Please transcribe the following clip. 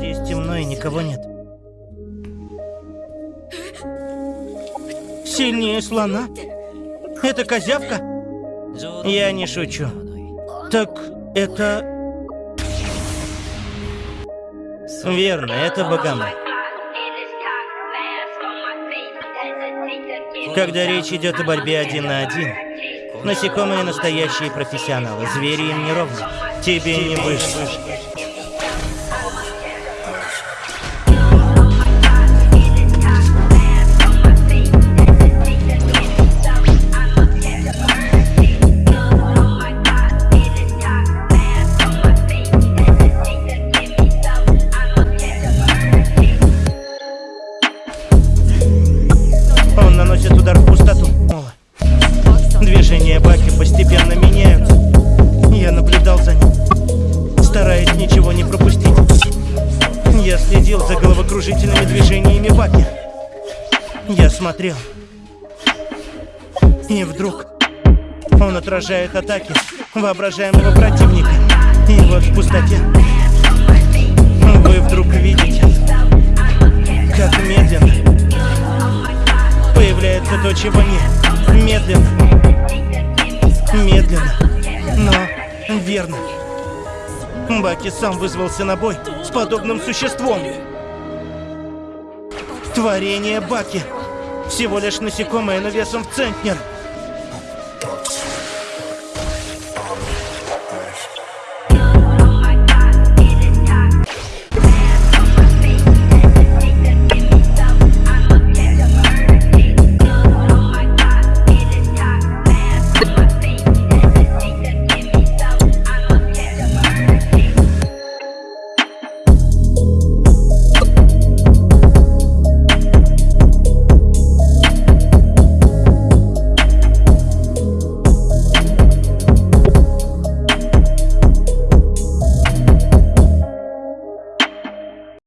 Здесь темно и никого нет. Сильнее слона? Это козявка? Я не шучу. Так это... Верно, это Богомол. Когда речь идет о борьбе один на один, насекомые настоящие профессионалы, звери им не ровны. Тебе не выжить. Я следил за головокружительными движениями Баки. Я смотрел. И вдруг он отражает атаки воображаемого противника. И вот в пустоте вы вдруг видите, как медленно появляется то, чего нет. Медленно. Медленно. Но верно. Баки сам вызвался на бой с подобным существом. Творение Баки. Всего лишь насекомое, но весом в центнер.